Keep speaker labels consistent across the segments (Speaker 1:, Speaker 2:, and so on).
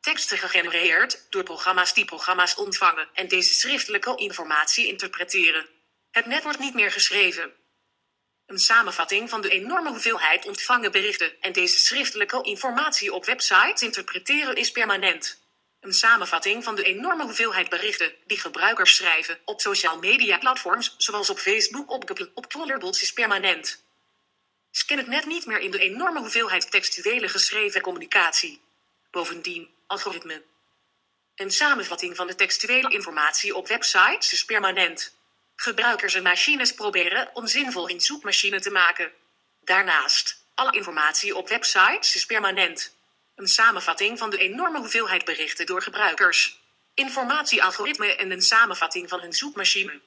Speaker 1: Teksten gegenereerd door programma's die programma's ontvangen en deze schriftelijke informatie interpreteren. Het net wordt niet meer geschreven. Een samenvatting van de enorme hoeveelheid ontvangen berichten en deze schriftelijke informatie op websites interpreteren is permanent. Een samenvatting van de enorme hoeveelheid berichten die gebruikers schrijven op social media platforms zoals op Facebook op Google op Twitterbots is permanent. Scan het net niet meer in de enorme hoeveelheid textuele geschreven communicatie. Bovendien, algoritme. Een samenvatting van de textuele informatie op websites is permanent. Gebruikers en machines proberen om zinvol in zoekmachine te maken. Daarnaast, alle informatie op websites is permanent. Een samenvatting van de enorme hoeveelheid berichten door gebruikers. Informatiealgoritme en een samenvatting van hun zoekmachine.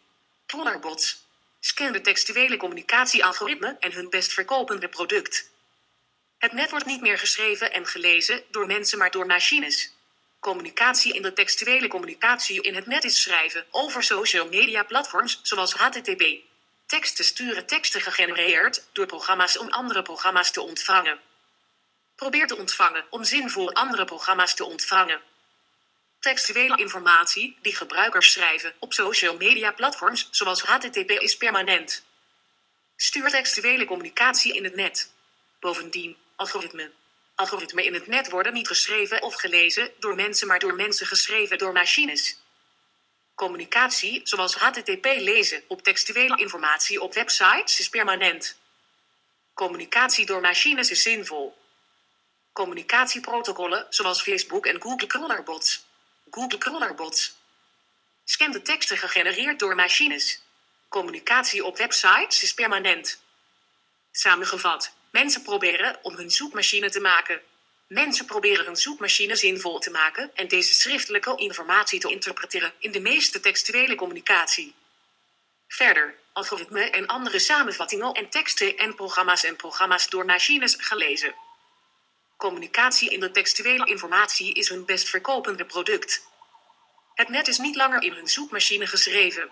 Speaker 1: Crawlerbots. Scan de textuele communicatiealgoritme en hun best verkopende product. Het net wordt niet meer geschreven en gelezen door mensen maar door machines. Communicatie in de textuele communicatie in het net is schrijven over social media platforms zoals HTTP. Teksten sturen teksten gegenereerd door programma's om andere programma's te ontvangen. Probeer te ontvangen om zinvol andere programma's te ontvangen. Textuele informatie die gebruikers schrijven op social media platforms zoals HTTP is permanent. Stuur textuele communicatie in het net. Bovendien, algoritme. Algoritmen in het net worden niet geschreven of gelezen door mensen, maar door mensen geschreven door machines. Communicatie, zoals HTTP lezen op textuele informatie op websites, is permanent. Communicatie door machines is zinvol. Communicatieprotocollen, zoals Facebook en Google Crawlerbots. Google Crawlerbots. Scan teksten gegenereerd door machines. Communicatie op websites is permanent. Samengevat, mensen proberen om hun zoekmachine te maken. Mensen proberen hun zoekmachine zinvol te maken en deze schriftelijke informatie te interpreteren in de meeste textuele communicatie. Verder, algoritme en andere samenvattingen en teksten en programma's en programma's door machines gelezen. Communicatie in de textuele informatie is hun best verkopende product. Het net is niet langer in hun zoekmachine geschreven.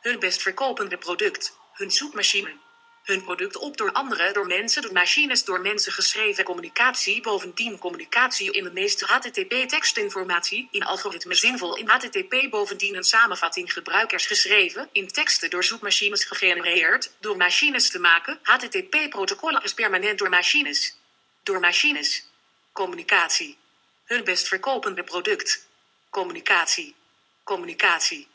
Speaker 1: Hun best verkopende product, hun zoekmachine. Hun product op door anderen, door mensen, door machines, door mensen geschreven communicatie. Bovendien communicatie in de meeste HTTP-tekstinformatie in algoritme zinvol in HTTP. Bovendien een samenvatting gebruikers geschreven in teksten door zoekmachines gegenereerd door machines te maken. HTTP-protocollen is permanent door machines. Door machines. Communicatie. Hun best verkopende product. Communicatie. Communicatie.